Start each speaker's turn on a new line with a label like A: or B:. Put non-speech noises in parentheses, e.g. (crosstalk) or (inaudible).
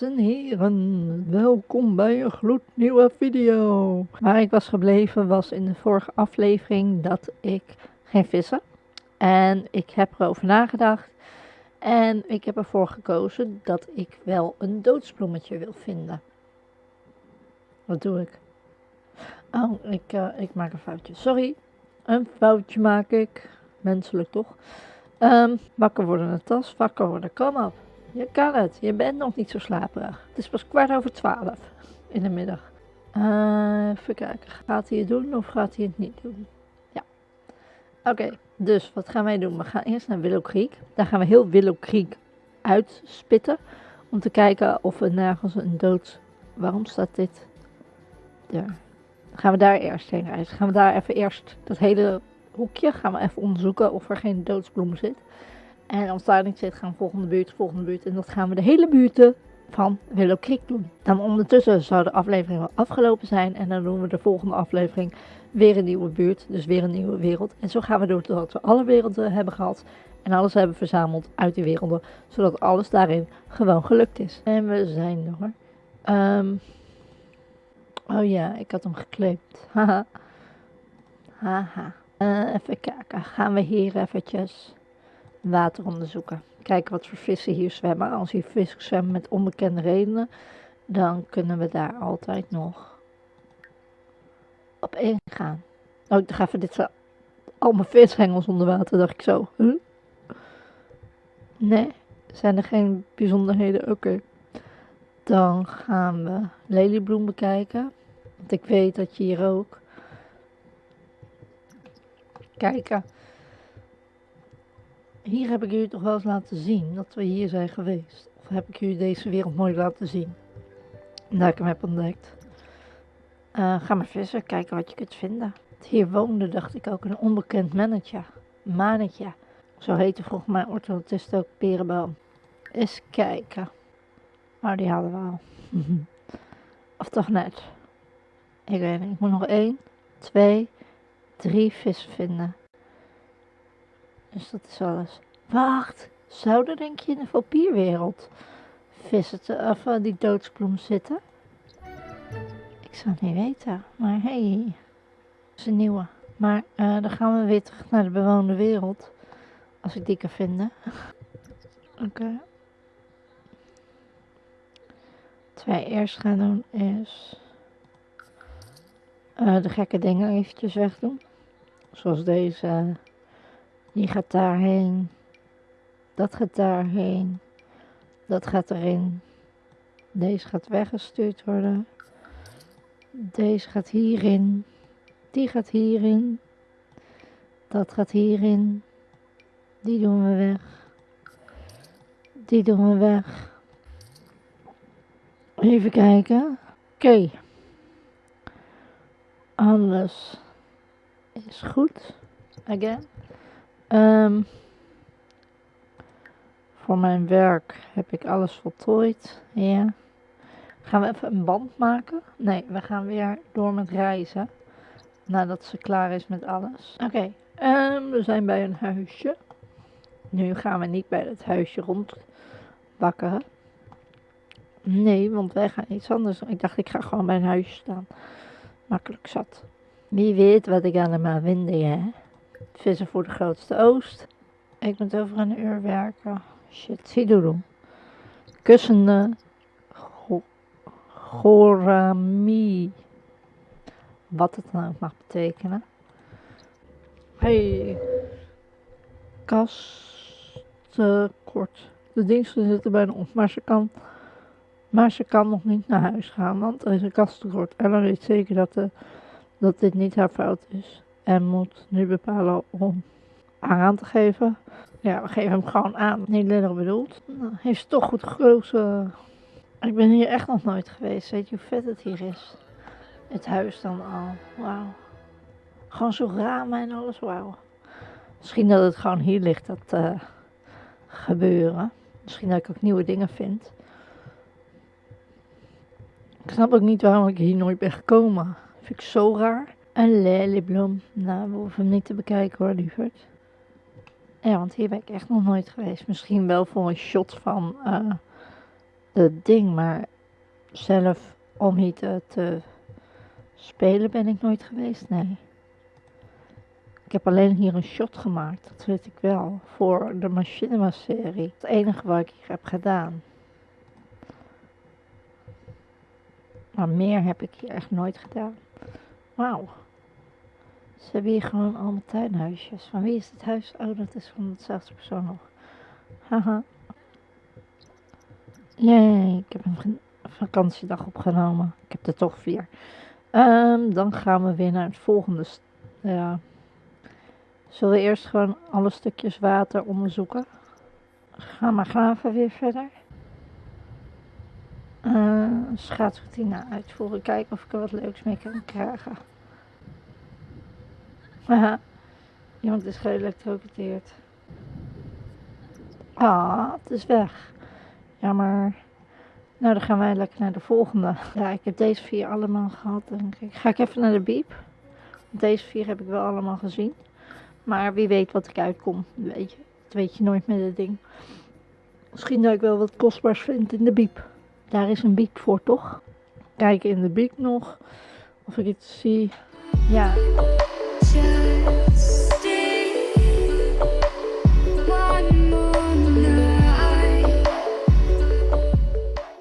A: Dames en heren, welkom bij een gloednieuwe video. Waar ik was gebleven was in de vorige aflevering dat ik ging vissen. En ik heb erover nagedacht. En ik heb ervoor gekozen dat ik wel een doodsbloemetje wil vinden. Wat doe ik? Oh, ik, uh, ik maak een foutje. Sorry, een foutje maak ik. Menselijk toch? Um, wakker worden een tas, wakker worden, kom op. Je kan het. Je bent nog niet zo slaperig. Het is pas kwart over twaalf in de middag. Uh, even kijken. Gaat hij het doen of gaat hij het niet doen? Ja. Oké, dus wat gaan wij doen? We gaan eerst naar Willow Creek. Daar gaan we heel Willow Creek uitspitten. Om te kijken of we nergens een dood... Waarom staat dit daar? Gaan we daar eerst heen reizen. Gaan we daar even eerst dat hele hoekje gaan we even onderzoeken of er geen doodsbloem zit. En als daar zit, gaan we volgende buurt, volgende buurt. En dat gaan we de hele buurten van Willow Creek doen. Dan ondertussen zou de aflevering wel afgelopen zijn. En dan doen we de volgende aflevering weer een nieuwe buurt. Dus weer een nieuwe wereld. En zo gaan we door totdat we alle werelden hebben gehad. En alles hebben verzameld uit die werelden. Zodat alles daarin gewoon gelukt is. En we zijn er. Um, oh ja, ik had hem gekleed. Haha. Haha. Uh, even kijken. Gaan we hier eventjes water onderzoeken. Kijken wat voor vissen hier zwemmen. Als hier vissen zwemmen met onbekende redenen, dan kunnen we daar altijd nog op ingaan. Oh, ik dacht even, dit zijn al mijn vishengels onder water, dacht ik zo. Huh? Nee, zijn er geen bijzonderheden? Oké. Dan gaan we leliebloem bekijken. Want ik weet dat je hier ook... Kijken hier heb ik jullie toch wel eens laten zien dat we hier zijn geweest. Of heb ik jullie deze wereld mooi laten zien. Dat ik hem heb ontdekt. Uh, ga maar vissen, kijken wat je kunt vinden. Hier woonde, dacht ik, ook een onbekend mannetje. Manetje. Zo heette volgens mij orthodontist ook Perenboom. Eens kijken. Maar die hadden we al. (laughs) of toch net. Ik weet niet. Ik moet nog één, twee, drie vissen vinden. Dus dat is alles. Wacht, zou er denk je in de vampierwereld vissen te, of uh, die doodsbloem zitten? Ik zou het niet weten, maar hey, dat is een nieuwe. Maar uh, dan gaan we weer terug naar de bewoonde wereld. Als ik die kan vinden. (laughs) Oké. Wat wij eerst gaan doen is uh, de gekke dingen eventjes wegdoen. Zoals deze. Die gaat daarheen. Dat gaat daarheen. Dat gaat erin. Deze gaat weggestuurd worden. Deze gaat hierin. Die gaat hierin. Dat gaat hierin. Die doen we weg. Die doen we weg. Even kijken. Oké. Alles is goed. Again. Um, voor mijn werk heb ik alles voltooid. Ja. Gaan we even een band maken? Nee, we gaan weer door met reizen. Nadat ze klaar is met alles. Oké, um, we zijn bij een huisje. Nu gaan we niet bij het huisje rondbakken. Nee, want wij gaan iets anders. Ik dacht, ik ga gewoon bij een huisje staan. Makkelijk zat. Wie weet wat ik allemaal vind, hè? Vissen voor de grootste oost. Ik moet over een uur werken. Shit, doen. Kussende Gorami. Wat het ook mag betekenen. Hey. kort. De diensten zitten bijna op, maar ze kan, maar ze kan nog niet naar huis gaan, want er is een kasttekort. Ellen weet zeker dat, de, dat dit niet haar fout is en moet nu bepalen om aan te geven. Ja, we geven hem gewoon aan. Niet lullig bedoeld. Nou, heeft toch goed gekozen. Ik ben hier echt nog nooit geweest. Weet je hoe vet het hier is? Het huis dan al. Wauw. Gewoon zo ramen en alles. Wauw. Misschien dat het gewoon hier ligt, dat uh, gebeuren. Misschien dat ik ook nieuwe dingen vind. Ik snap ook niet waarom ik hier nooit ben gekomen. Vind ik zo raar. Een leliebloem. Nou, we hoeven hem niet te bekijken hoor, lieverd. Ja, want hier ben ik echt nog nooit geweest. Misschien wel voor een shot van uh, het ding, maar zelf om hier te, te spelen ben ik nooit geweest, nee. Ik heb alleen hier een shot gemaakt, dat weet ik wel, voor de Machinima-serie. Het enige wat ik hier heb gedaan. Maar meer heb ik hier echt nooit gedaan. Wauw. Ze hebben hier gewoon allemaal tuinhuisjes. Van wie is het huis? Oh, dat is van dezelfde persoon nog. Haha. Jee, ik heb een vakantiedag opgenomen. Ik heb er toch vier. Um, dan gaan we weer naar het volgende. Ja. Zullen we eerst gewoon alle stukjes water onderzoeken? Ga maar graven weer verder. Uh, schaatsroutine uitvoeren. Kijken of ik er wat leuks mee kan krijgen. Haha. Iemand is geëlectrocuteerd. Ah, het is weg. Jammer. Nou, dan gaan wij lekker naar de volgende. Ja, ik heb deze vier allemaal gehad, denk. Ga ik even naar de biep. Deze vier heb ik wel allemaal gezien. Maar wie weet wat ik uitkom, weet je. Dat weet je nooit met dit ding. Misschien dat ik wel wat kostbaars vind in de biep. Daar is een biek voor, toch? Kijken in de biek nog of ik iets zie. Ja.